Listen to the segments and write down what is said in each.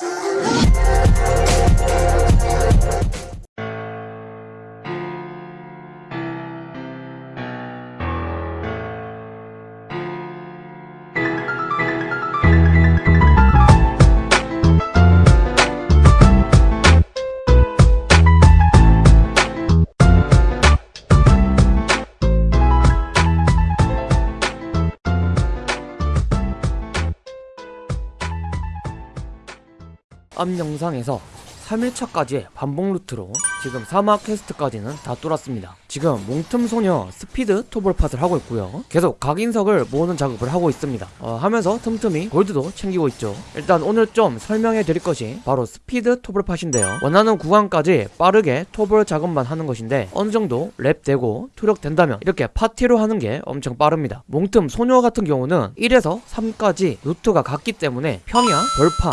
ハハハハ! 앞 영상에서 3일차까지의 반복 루트로 지금 사막 퀘스트까지는 다 뚫었습니다. 지금 몽틈소녀 스피드 토벌팟을 하고 있고요. 계속 각인석을 모으는 작업을 하고 있습니다. 어, 하면서 틈틈이 골드도 챙기고 있죠. 일단 오늘 좀 설명해 드릴 것이 바로 스피드 토벌팟인데요. 원하는 구간까지 빠르게 토벌 작업만 하는 것인데 어느 정도 렙 되고 투력 된다면 이렇게 파티로 하는 게 엄청 빠릅니다. 몽틈 소녀 같은 경우는 1에서 3까지 루트가 같기 때문에 평야, 벌판,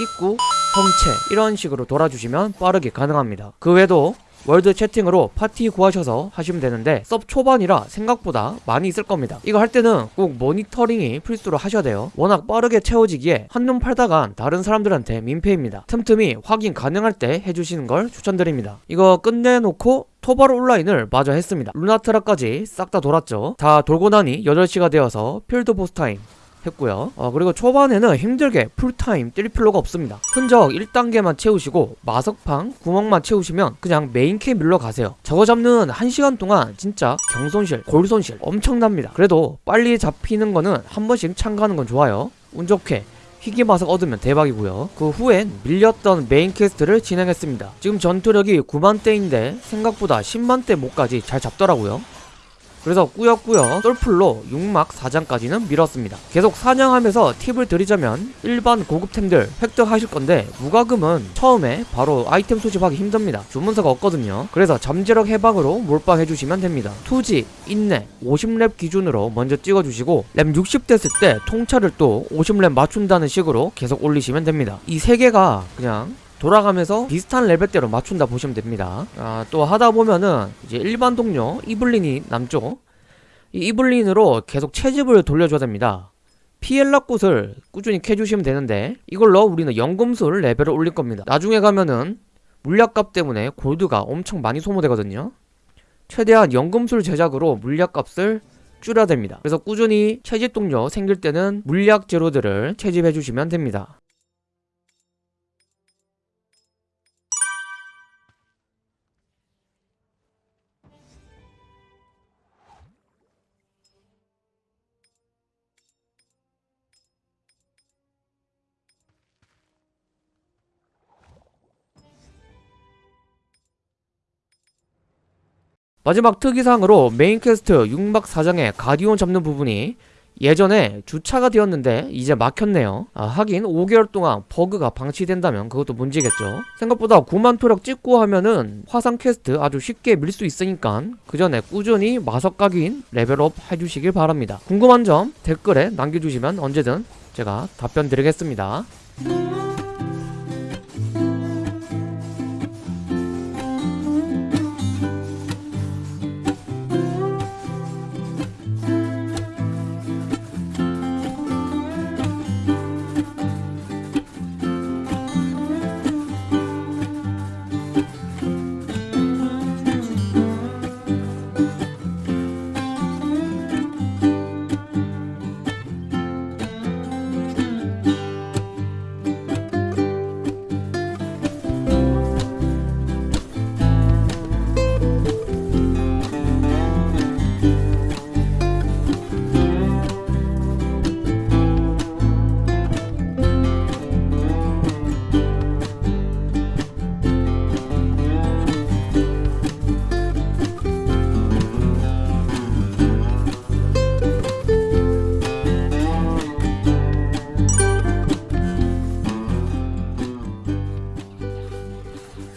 입구, 성채 이런 식으로 돌아주시면 빠르게 가능합니다. 그 외에도 월드 채팅으로 파티 구하셔서 하시면 되는데 섭 초반이라 생각보다 많이 있을 겁니다. 이거 할 때는 꼭 모니터링이 필수로 하셔야 돼요. 워낙 빠르게 채워지기에 한눈 팔다간 다른 사람들한테 민폐입니다. 틈틈이 확인 가능할 때 해주시는 걸 추천드립니다. 이거 끝내놓고 토벌 온라인을 마저 했습니다. 루나트라까지 싹 다 돌았죠. 다 돌고 나니 8시가 되어서 필드 보스 타임 했고요. 어, 그리고 초반에는 힘들게 풀타임 뛸 필요가 없습니다. 흔적 1단계만 채우시고 마석팡 구멍만 채우시면 그냥 메인캐 밀러 가세요. 저거 잡는 1시간 동안 진짜 경손실 골손실 엄청납니다. 그래도 빨리 잡히는 거는 한 번씩 참가하는 건 좋아요. 운 좋게 희귀 마석 얻으면 대박이고요. 그 후엔 밀렸던 메인 퀘스트를 진행했습니다. 지금 전투력이 9만대인데 생각보다 10만대 몹까지 잘 잡더라고요 그래서 꾸역꾸역 똘풀로 6막 4장까지는 밀었습니다. 계속 사냥하면서 팁을 드리자면 일반 고급템들 획득하실 건데 무과금은 처음에 바로 아이템 수집하기 힘듭니다. 주문서가 없거든요. 그래서 잠재력 해방으로 몰빵해주시면 됩니다. 투지, 인내, 50렙 기준으로 먼저 찍어주시고 랩60 됐을 때 통찰을 또 50렙 맞춘다는 식으로 계속 올리시면 됩니다. 이 세 개가 그냥 돌아가면서 비슷한 레벨대로 맞춘다 보시면 됩니다. 아, 또 하다 보면은 이제 일반 동료 이블린이 남죠. 이 이블린으로 계속 채집을 돌려줘야 됩니다. 피엘라 꽃을 꾸준히 캐주시면 되는데 이걸로 우리는 연금술 레벨을 올릴 겁니다. 나중에 가면은 물약값 때문에 골드가 엄청 많이 소모되거든요. 최대한 연금술 제작으로 물약값을 줄여야 됩니다. 그래서 꾸준히 채집 동료 생길 때는 물약 재료들을 채집해 주시면 됩니다 마지막 특이사항으로 메인 퀘스트 6막 4장의 가디온 잡는 부분이 예전에 주차가 되었는데 이제 막혔네요. 아, 하긴 5개월 동안 버그가 방치된다면 그것도 문제겠죠. 생각보다 9만 투력 찍고 하면은 화상 퀘스트 아주 쉽게 밀 수 있으니까 그 전에 꾸준히 마석각인 레벨업 해주시길 바랍니다. 궁금한 점 댓글에 남겨주시면 언제든 제가 답변 드리겠습니다